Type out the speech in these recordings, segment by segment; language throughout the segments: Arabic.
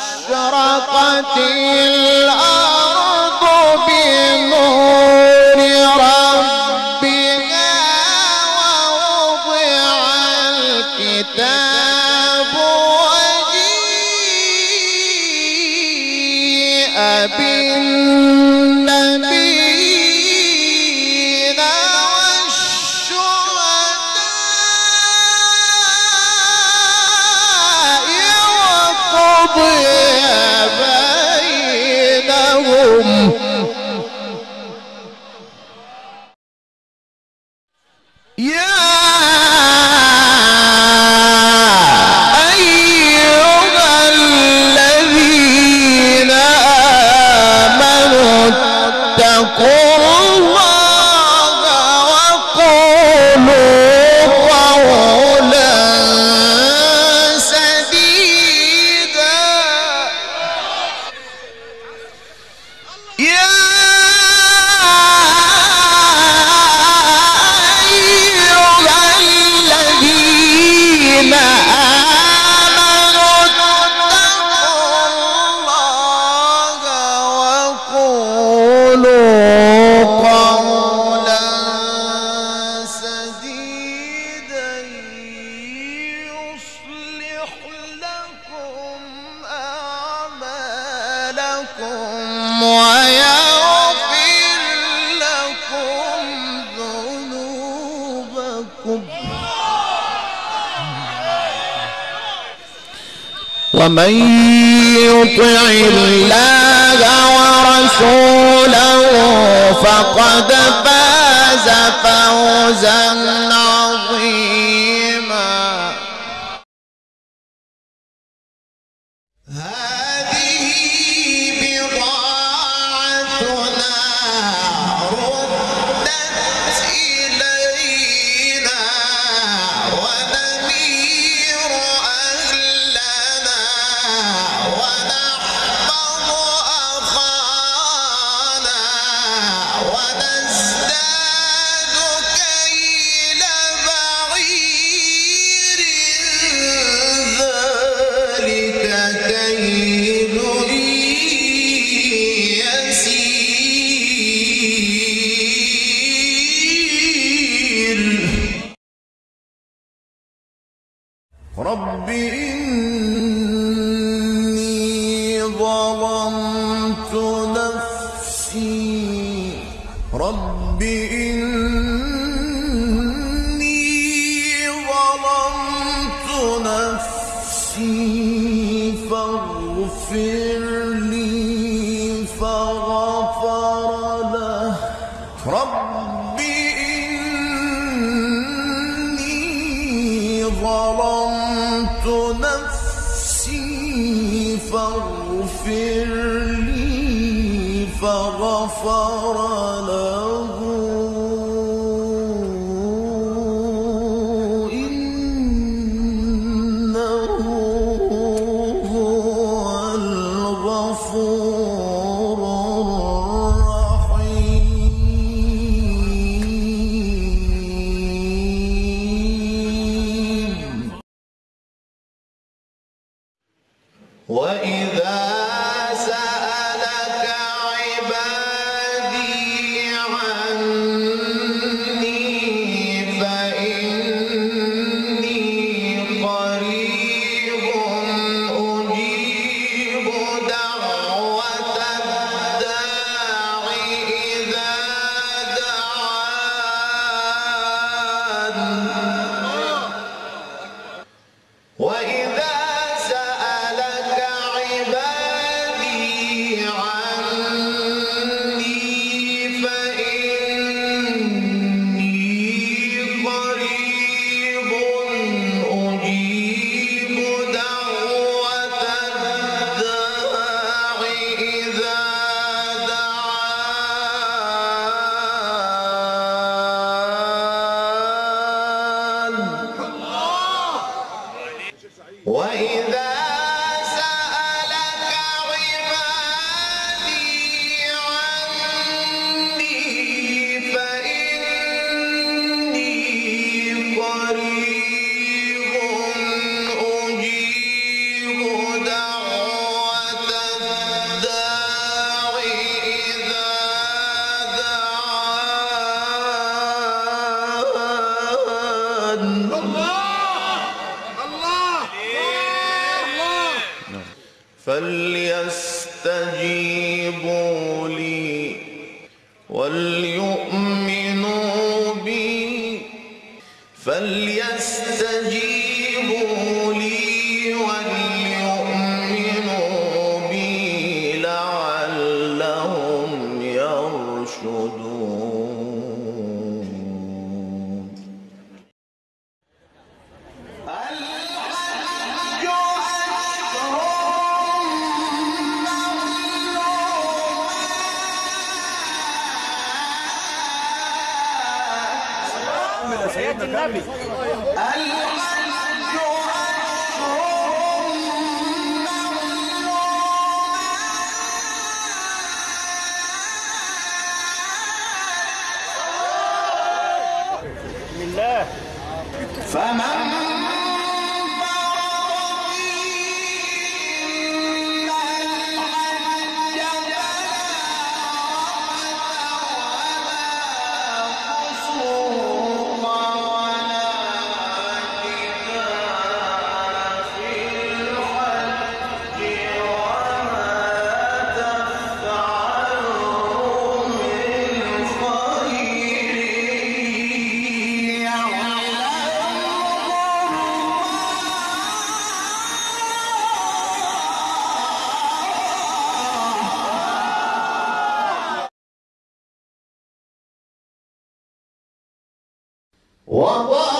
وأشرقت الأرض بنور ربها ووضع الكتاب وجيء بالنبيين com ومن يطع الله ورسوله فقد فاز فوزا عظيما نفسي. رب إني ظلمت نفسي فاغفر لي فغفر له. رب إني ظلمت نفسي فاغفر لي فغفر له. إنه هو الغفور الرحيم. وإذا فليستجيبوا لي وليؤمنوا بي فليستجيبوا Ó, ó,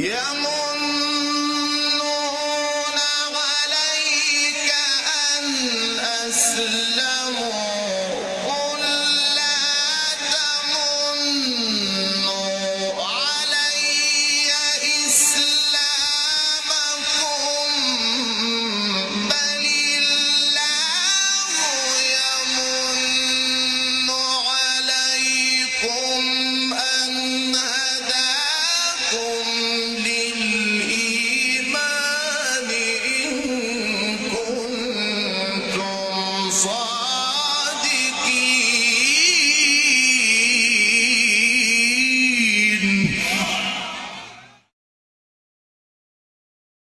Yeah.